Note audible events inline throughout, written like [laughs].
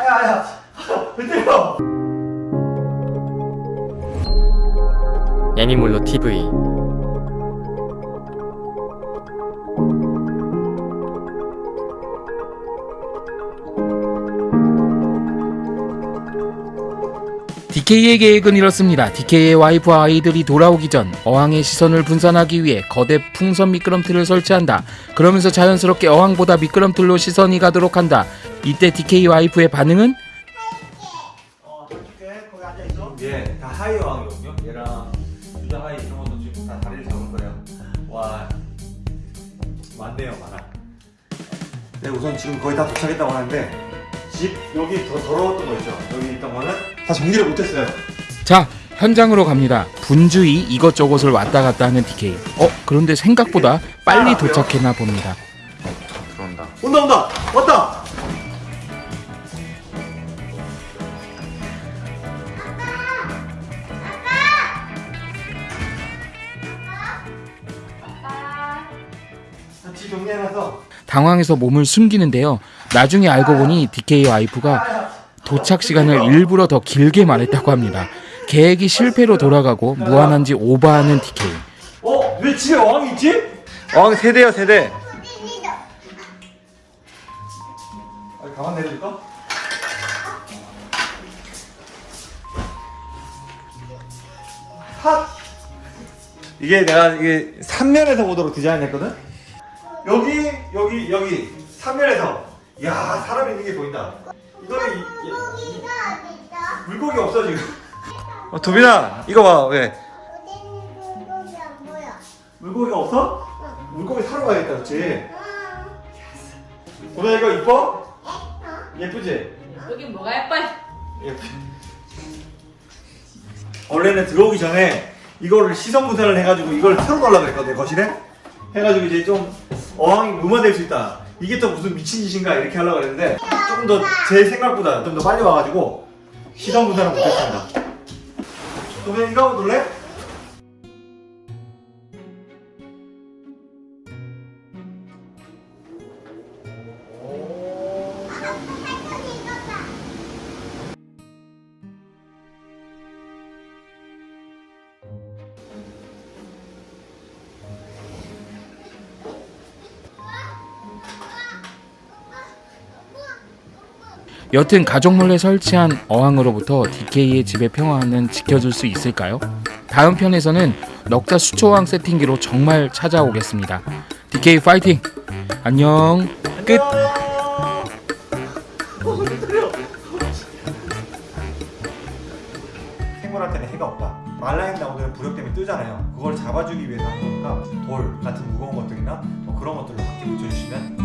아야 아야. 왜 때려. 애니몰로 TV DK의 계획은 이렇습니다. DK의 와이프와 아이들이 돌아오기 전 어항의 시선을 분산하기 위해 거대 풍선 미끄럼틀을 설치한다. 그러면서 자연스럽게 어항보다 미끄럼틀로 시선이 가도록 한다. 이때 DK 와이프의 반응은 네 우선 지금 거의 다 도착했다고 하는데 집 여기 더 더러웠던 거 있죠 여기 있던 거는 다 정리를 못했어요 자 현장으로 갑니다. 분주히 이것저것을 왔다 갔다 하는 DK. 어 그런데 생각보다 빨리 도착했나 봅니다. 들어온다. 온다 온다 왔다 당황해서 몸을 숨기는데요. 나중에 알고 보니 DK 와이프가 도착 시간을 일부러 더 길게 말했다고 합니다. 계획이 실패로 돌아가고 무한한지 오버하는 DK. 어? 왜 집에 어항이 있지? 어항 세대야 세대. 아, 가만 내려줄까? 핫! 이게 내가 이게 3면에서 보도록 디자인했거든? 여기, 여기, 여기 3면에서 야 사람 있는 게 보인다 이거는 이, 이- 물고기 없어 지금 [laughs] 어, 도빈아 이거 봐 왜? 물고기가 없어? 물고기 사러 가야겠다 그치? 보면 이거 이뻐? 예쁘지? 여긴 뭐가 예뻐? 예쁘. 원래는 들어오기 전에 이거를 시선 분산을 해가지고 이걸 틀어놓으려고 그랬거든 거실에 해가지고 이제 좀 어항이 무마될 수 있다 이게 또 무슨 미친 짓인가 이렇게 하려고 그랬는데 조금 더 제 생각보다 좀 더 빨리 와가지고 시선 분산을 못했습니다 그러면 이거 한번 놀래? 여튼 가족 몰래 설치한 어항으로부터 DK의 집의 평화는 지켜줄 수 있을까요? 다음 편에서는 넉자 수초왕 세팅기로 정말 찾아오겠습니다. DK 파이팅! 안녕. 끝. 생물한테는 해가 없다. 말라인 나무들은 부력 때문에 뜨잖아요. 그걸 잡아주기 위해서 하는 거니까 돌 같은 무거운 것들이나 뭐 그런 것들로 함께 붙여주시면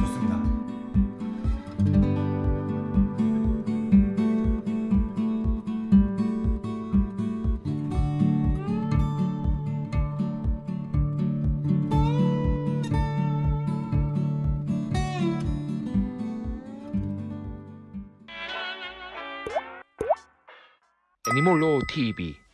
尼摩罗 TV。